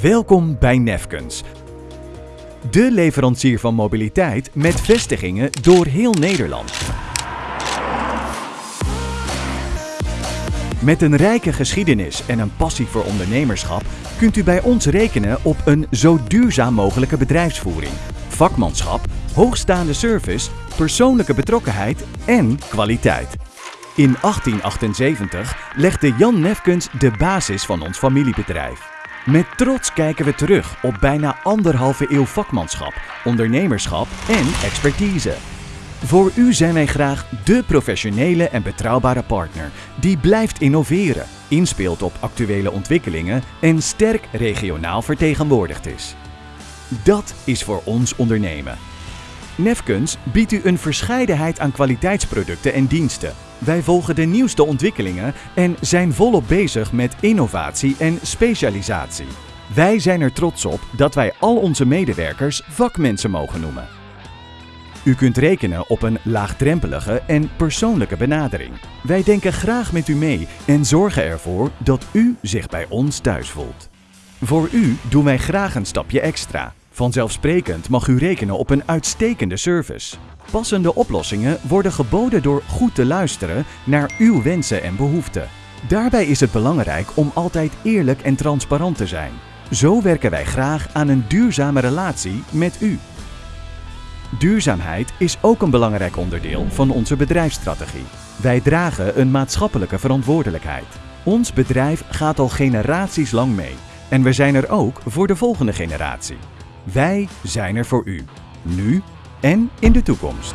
Welkom bij Nefkens. De leverancier van mobiliteit met vestigingen door heel Nederland. Met een rijke geschiedenis en een passie voor ondernemerschap kunt u bij ons rekenen op een zo duurzaam mogelijke bedrijfsvoering, vakmanschap, hoogstaande service, persoonlijke betrokkenheid en kwaliteit. In 1878 legde Jan Nefkens de basis van ons familiebedrijf. Met trots kijken we terug op bijna anderhalve eeuw vakmanschap, ondernemerschap en expertise. Voor u zijn wij graag dé professionele en betrouwbare partner die blijft innoveren, inspeelt op actuele ontwikkelingen en sterk regionaal vertegenwoordigd is. Dat is voor ons ondernemen. Nefkens biedt u een verscheidenheid aan kwaliteitsproducten en diensten. Wij volgen de nieuwste ontwikkelingen en zijn volop bezig met innovatie en specialisatie. Wij zijn er trots op dat wij al onze medewerkers vakmensen mogen noemen. U kunt rekenen op een laagdrempelige en persoonlijke benadering. Wij denken graag met u mee en zorgen ervoor dat u zich bij ons thuis voelt. Voor u doen wij graag een stapje extra. Vanzelfsprekend mag u rekenen op een uitstekende service. Passende oplossingen worden geboden door goed te luisteren naar uw wensen en behoeften. Daarbij is het belangrijk om altijd eerlijk en transparant te zijn. Zo werken wij graag aan een duurzame relatie met u. Duurzaamheid is ook een belangrijk onderdeel van onze bedrijfsstrategie. Wij dragen een maatschappelijke verantwoordelijkheid. Ons bedrijf gaat al generaties lang mee en we zijn er ook voor de volgende generatie. Wij zijn er voor u, nu en in de toekomst.